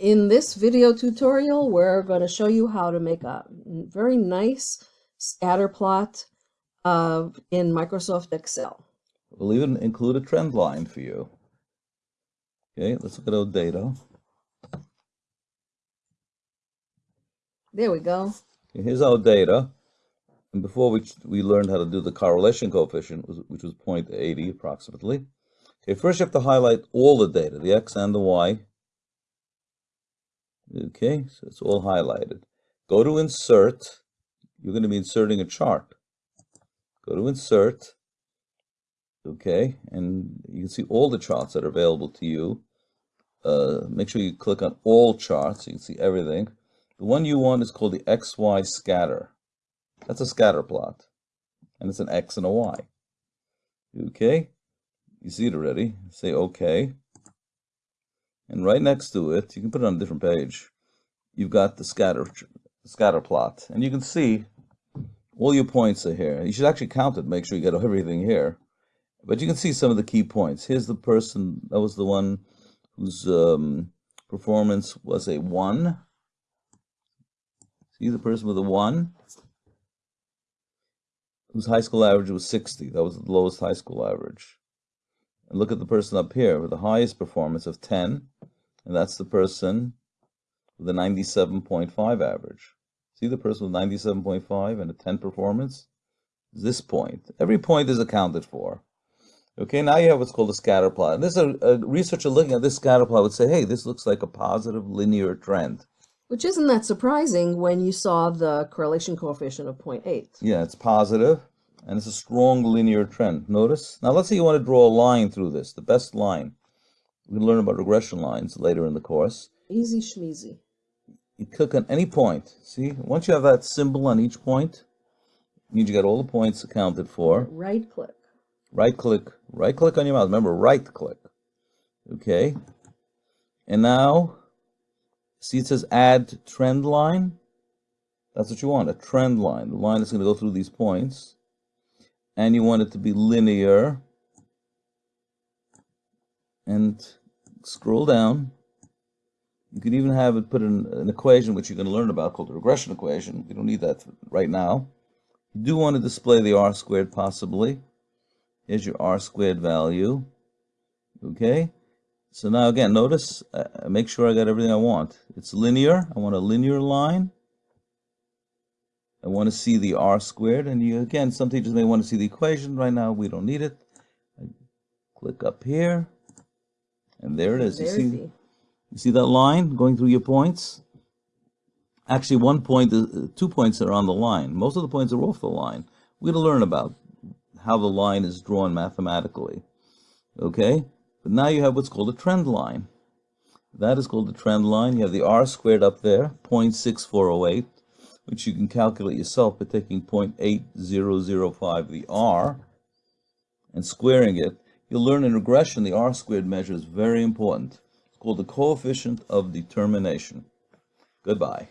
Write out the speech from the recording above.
In this video tutorial, we're going to show you how to make a very nice scatter plot of, in Microsoft Excel. We'll even include a trend line for you. Okay, let's look at our data. There we go. Okay, here's our data. And before we, we learned how to do the correlation coefficient, which was 0.80 approximately. Okay, first you have to highlight all the data, the X and the Y. Okay, so it's all highlighted. Go to insert. You're going to be inserting a chart. Go to insert. Okay, and you can see all the charts that are available to you. Uh, make sure you click on all charts so you can see everything. The one you want is called the XY scatter. That's a scatter plot. And it's an X and a Y. Okay, you see it already. Say OK. And right next to it, you can put it on a different page, you've got the scatter, scatter plot. And you can see all your points are here. You should actually count it, make sure you get everything here. But you can see some of the key points. Here's the person, that was the one whose um, performance was a 1. See the person with a 1? Whose high school average was 60. That was the lowest high school average. And look at the person up here with the highest performance of 10, and that's the person with a 97.5 average. See the person with 97.5 and a 10 performance? This point. Every point is accounted for. Okay, now you have what's called a scatter plot. And this a, a researcher looking at this scatter plot would say, hey, this looks like a positive linear trend. Which isn't that surprising when you saw the correlation coefficient of 0.8. Yeah, it's positive and it's a strong linear trend. Notice? Now let's say you want to draw a line through this, the best line. We learn about regression lines later in the course. Easy schmeezy. You click on any point. See, once you have that symbol on each point, means you got all the points accounted for. Right click. Right click. Right click on your mouse. Remember, right click. Okay. And now, see it says add trend line? That's what you want, a trend line. The line is going to go through these points and you want it to be linear and scroll down. You can even have it put in an equation which you're going to learn about called the regression equation. You don't need that right now. You do want to display the r squared possibly. Here's your r squared value. Okay. So now again notice uh, make sure I got everything I want. It's linear. I want a linear line. I want to see the r squared, and you again, some teachers may want to see the equation. Right now, we don't need it. I click up here, and there it is. You see, you see that line going through your points? Actually, one point, uh, two points are on the line. Most of the points are off the line. We're going to learn about how the line is drawn mathematically. Okay? But now you have what's called a trend line. That is called the trend line. You have the r squared up there, 0.6408 which you can calculate yourself by taking 0.8005, the r, and squaring it. You'll learn in regression the r squared measure is very important. It's called the coefficient of determination. Goodbye.